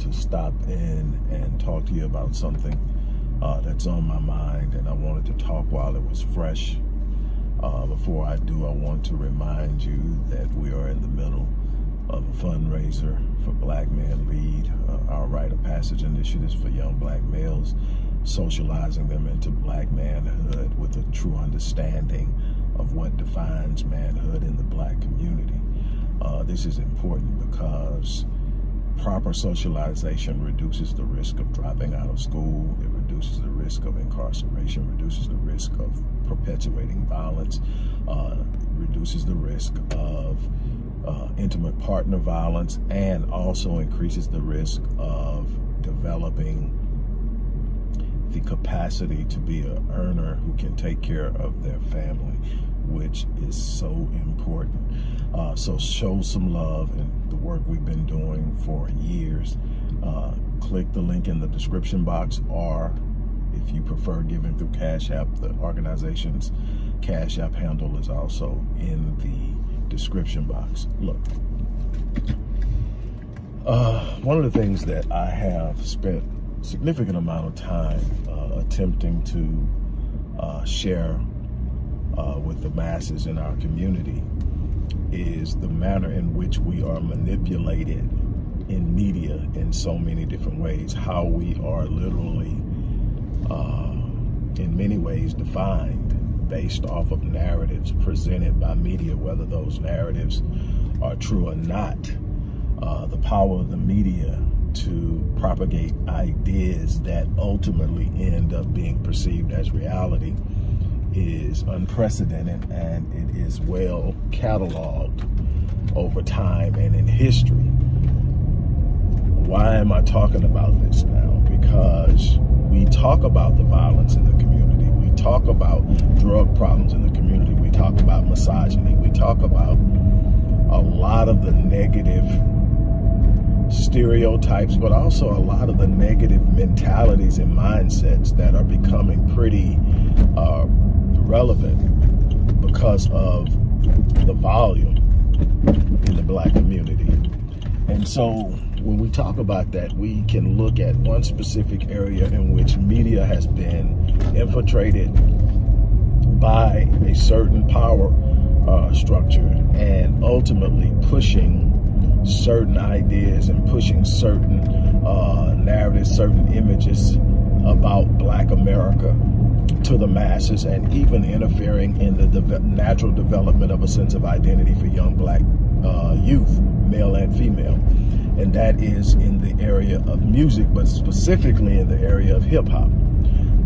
to stop in and talk to you about something uh, that's on my mind and I wanted to talk while it was fresh. Uh, before I do, I want to remind you that we are in the middle of a fundraiser for Black Men Lead, uh, our rite of passage initiatives for young black males, socializing them into black manhood with a true understanding of what defines manhood in the black community. Uh, this is important because proper socialization reduces the risk of dropping out of school. It reduces the risk of incarceration, reduces the risk of perpetuating violence, uh, reduces the risk of uh, intimate partner violence, and also increases the risk of developing the capacity to be an earner who can take care of their family, which is so important. Uh, so show some love and the work we've been doing for years. Uh, click the link in the description box or if you prefer giving through Cash App, the organization's Cash App handle is also in the description box. Look, uh, one of the things that I have spent significant amount of time uh, attempting to uh, share uh, with the masses in our community is the manner in which we are manipulated in media in so many different ways, how we are literally, uh, in many ways, defined based off of narratives presented by media, whether those narratives are true or not. Uh, the power of the media to propagate ideas that ultimately end up being perceived as reality is unprecedented and it is well cataloged over time and in history. Why am I talking about this now? Because we talk about the violence in the community. We talk about drug problems in the community. We talk about misogyny. We talk about a lot of the negative stereotypes, but also a lot of the negative mentalities and mindsets that are becoming pretty uh, relevant because of the volume in the black community. And so when we talk about that, we can look at one specific area in which media has been infiltrated by a certain power uh, structure and ultimately pushing certain ideas and pushing certain uh, narratives, certain images about black America to the masses and even interfering in the de natural development of a sense of identity for young black uh, youth, male and female. And that is in the area of music, but specifically in the area of hip hop.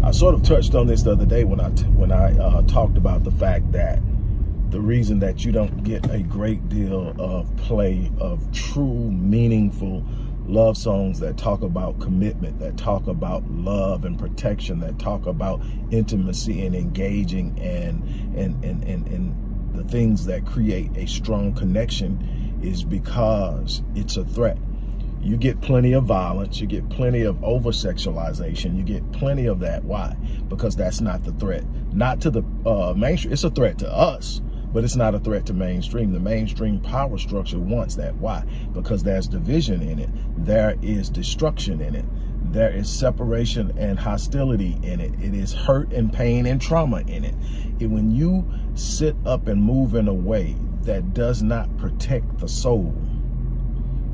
I sort of touched on this the other day when I when I uh, talked about the fact that the reason that you don't get a great deal of play of true, meaningful love songs that talk about commitment, that talk about love and protection, that talk about intimacy and engaging and and and and, and the things that create a strong connection is because it's a threat. You get plenty of violence, you get plenty of over-sexualization, you get plenty of that. Why? Because that's not the threat. Not to the uh, mainstream, it's a threat to us but it's not a threat to mainstream. The mainstream power structure wants that. Why? Because there's division in it. There is destruction in it. There is separation and hostility in it. It is hurt and pain and trauma in it. And when you sit up and move in a way that does not protect the soul,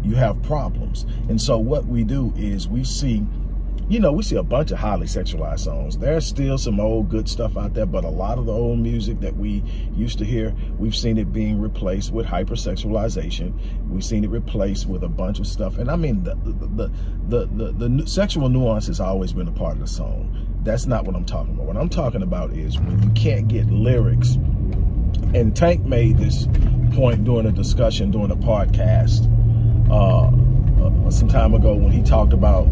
you have problems. And so what we do is we see you know, we see a bunch of highly sexualized songs. There's still some old good stuff out there, but a lot of the old music that we used to hear, we've seen it being replaced with hypersexualization. We've seen it replaced with a bunch of stuff. And I mean, the, the, the, the, the, sexual nuance has always been a part of the song. That's not what I'm talking about. What I'm talking about is when you can't get lyrics. And Tank made this point during a discussion during a podcast uh, uh, some time ago when he talked about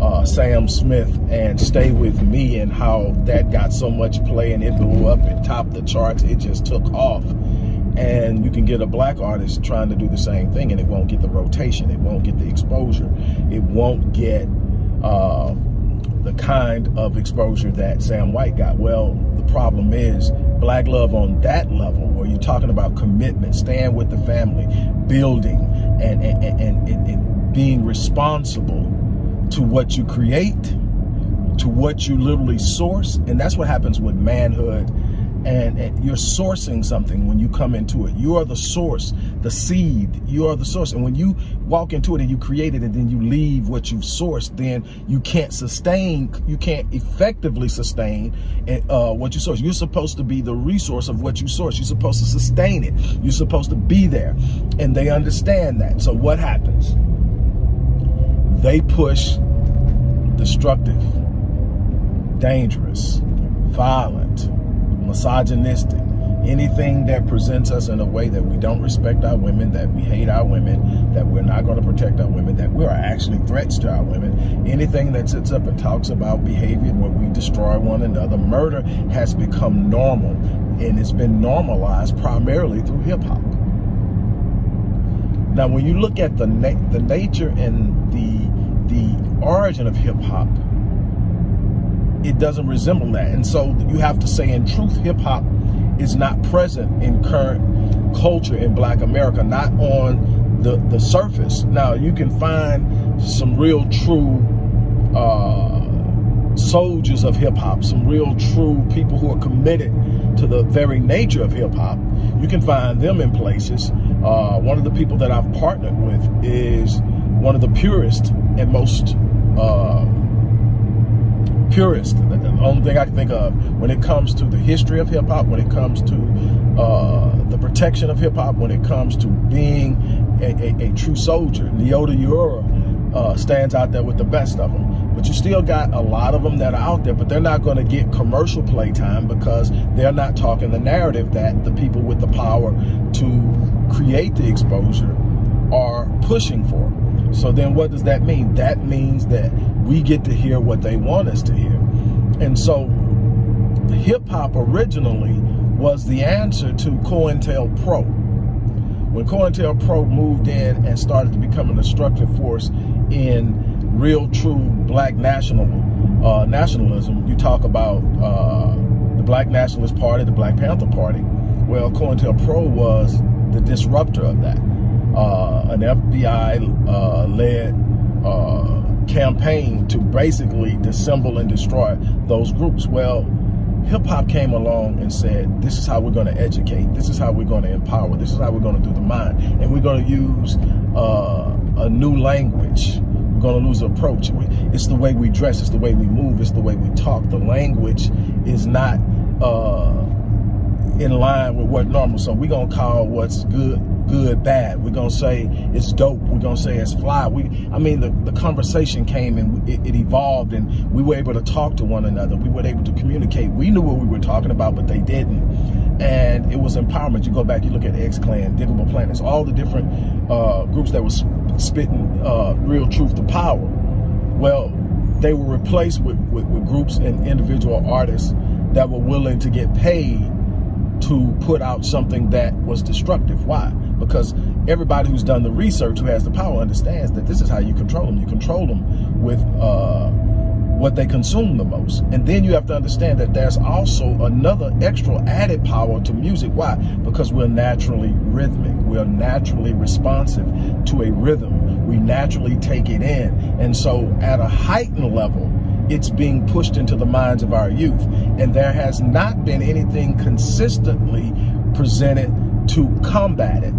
uh, Sam Smith and Stay With Me and how that got so much play and it blew up and topped the charts. It just took off. And you can get a black artist trying to do the same thing and it won't get the rotation. It won't get the exposure. It won't get uh, the kind of exposure that Sam White got. Well, the problem is black love on that level where you're talking about commitment, staying with the family, building and, and, and, and, and being responsible to what you create, to what you literally source. And that's what happens with manhood. And, and, you're sourcing something when you come into it. You are the source, the seed. You are the source. And when you walk into it and you create it and then you leave what you've sourced, then you can't sustain, you can't effectively sustain uh, what you source. You're supposed to be the resource of what you source. You're supposed to sustain it. You're supposed to be there. And they understand that. So what happens? They push destructive, dangerous, violent, misogynistic, anything that presents us in a way that we don't respect our women, that we hate our women, that we're not going to protect our women, that we are actually threats to our women, anything that sits up and talks about behavior where we destroy one another, murder has become normal and it's been normalized primarily through hip hop. Now, when you look at the na the nature and the the origin of hip hop, it doesn't resemble that. And so you have to say, in truth, hip hop is not present in current culture in Black America, not on the the surface. Now you can find some real true. Uh, soldiers of hip hop, some real true people who are committed to the very nature of hip hop. You can find them in places. Uh, one of the people that I've partnered with is one of the purest and most uh, purist. The only thing I can think of when it comes to the history of hip hop, when it comes to uh, the protection of hip hop, when it comes to being a, a, a true soldier. Leota Uriah uh, stands out there with the best of them. But you still got a lot of them that are out there, but they're not going to get commercial playtime because they're not talking the narrative that the people with the power to create the exposure are pushing for. So then what does that mean? That means that we get to hear what they want us to hear. And so hip hop originally was the answer to COINTELPRO. When COINTELPRO moved in and started to become an destructive force in real true black national uh, nationalism, you talk about uh, the Black Nationalist Party, the Black Panther Party. Well, COINTELPRO was the disruptor of that. Uh, an FBI-led uh, uh, campaign to basically dissemble and destroy those groups. Well, hip hop came along and said, this is how we're going to educate. This is how we're going to empower. This is how we're going to do the mind. And we're going to use uh, a new language we're going to lose approach. It's the way we dress. It's the way we move. It's the way we talk. The language is not uh, in line with what normal. So we're going to call what's good, good, bad. We're to say it's dope. We're to say it's fly. We, I mean, the, the conversation came and it, it evolved and we were able to talk to one another. We were able to communicate. We knew what we were talking about, but they didn't and it was empowerment. You go back, you look at X Clan, Digable Planets, all the different uh, groups that was spitting uh, real truth to power. Well, they were replaced with, with, with groups and individual artists that were willing to get paid to put out something that was destructive. Why? Because everybody who's done the research, who has the power, understands that this is how you control them. You control them with uh, what they consume the most. And then you have to understand that there's also another extra added power to music. Why? Because we're naturally rhythmic. We're naturally responsive to a rhythm. We naturally take it in. And so at a heightened level, it's being pushed into the minds of our youth. And there has not been anything consistently presented to combat it.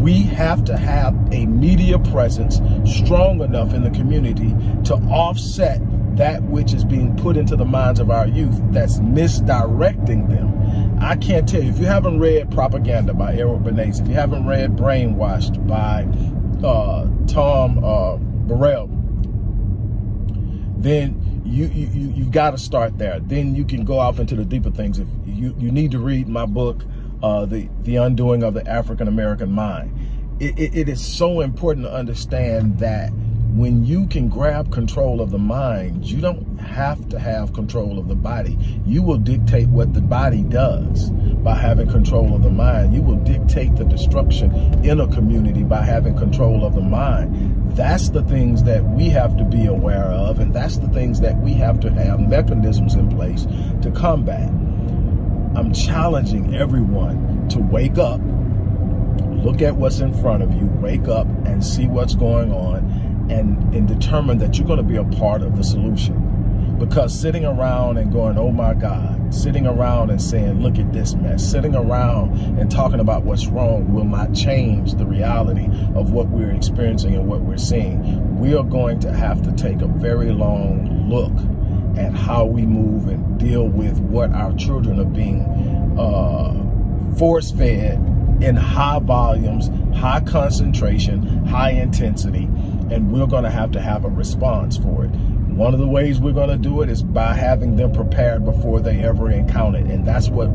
We have to have a media presence strong enough in the community to offset that which is being put into the minds of our youth that's misdirecting them. I can't tell you, if you haven't read Propaganda by Edward Bernays, if you haven't read Brainwashed by uh, Tom uh, Burrell, then you, you, you've got to start there. Then you can go off into the deeper things. If you, you need to read my book, uh, the, the Undoing of the African-American Mind. It, it, it is so important to understand that when you can grab control of the mind, you don't have to have control of the body. You will dictate what the body does by having control of the mind. You will dictate the destruction in a community by having control of the mind. That's the things that we have to be aware of, and that's the things that we have to have mechanisms in place to combat. I'm challenging everyone to wake up, look at what's in front of you, wake up and see what's going on and, and determine that you're going to be a part of the solution. Because sitting around and going, oh my God, sitting around and saying, look at this mess, sitting around and talking about what's wrong will not change the reality of what we're experiencing and what we're seeing. We are going to have to take a very long look at how we move and deal with what our children are being uh, force fed in high volumes, high concentration, high intensity, and we're going to have to have a response for it. One of the ways we're going to do it is by having them prepared before they ever encounter it. And that's what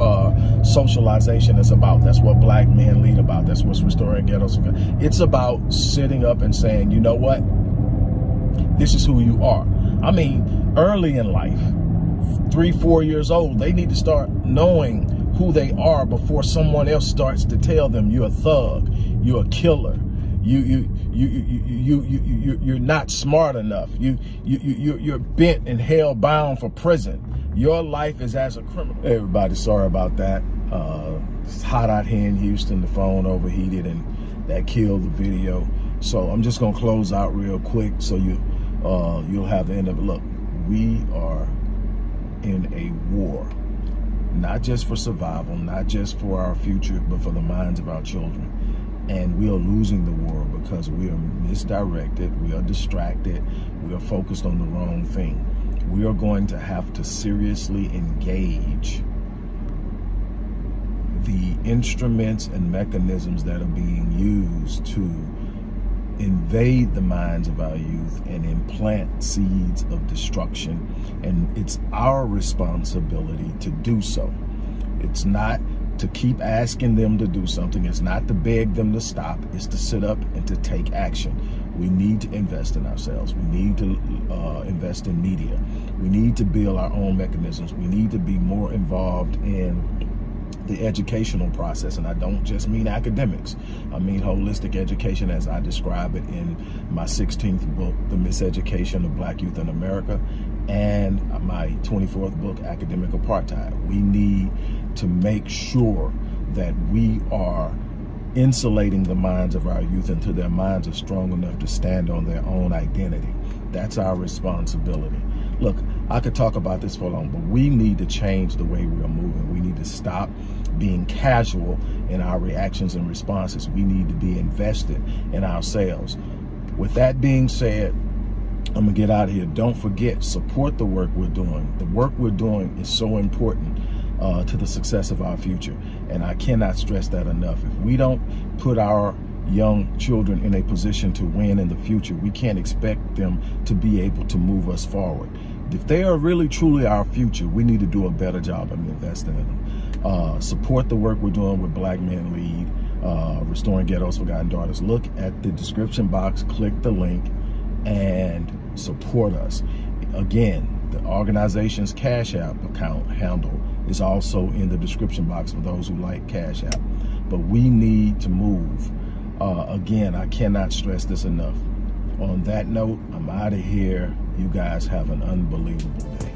uh, socialization is about. That's what black men lead about. That's what's restoring ghettos. It's about sitting up and saying, you know what? This is who you are. I mean, early in life, three, four years old, they need to start knowing who they are before someone else starts to tell them you're a thug, you're a killer, you you you you you you, you you're not smart enough. You you you you're bent and hell bound for prison. Your life is as a criminal. Everybody, sorry about that. Uh, it's hot out here in Houston. The phone overheated and that killed the video. So I'm just gonna close out real quick so you uh, you'll have the end of it. Look, we are in a war, not just for survival, not just for our future, but for the minds of our children and we are losing the war because we are misdirected, we are distracted, we are focused on the wrong thing. We are going to have to seriously engage the instruments and mechanisms that are being used to invade the minds of our youth and implant seeds of destruction. And it's our responsibility to do so. It's not to keep asking them to do something. It's not to beg them to stop. It's to sit up and to take action. We need to invest in ourselves. We need to uh, invest in media. We need to build our own mechanisms. We need to be more involved in the educational process. And I don't just mean academics. I mean holistic education as I describe it in my 16th book, The Miseducation of Black Youth in America, and my 24th book, Academic Apartheid. We need to make sure that we are insulating the minds of our youth until their minds are strong enough to stand on their own identity. That's our responsibility. Look, I could talk about this for long, but we need to change the way we are moving. We need to stop being casual in our reactions and responses. We need to be invested in ourselves. With that being said, I'm gonna get out of here. Don't forget, support the work we're doing. The work we're doing is so important uh, to the success of our future. And I cannot stress that enough. If we don't put our young children in a position to win in the future, we can't expect them to be able to move us forward. If they are really truly our future, we need to do a better job of investing in them. Uh, support the work we're doing with Black Men Lead, uh, Restoring Ghettos Forgotten Daughters. Look at the description box, click the link, and support us. Again, the organization's Cash App account handle is also in the description box for those who like Cash App. But we need to move. Uh, again, I cannot stress this enough. On that note, I'm out of here. You guys have an unbelievable day.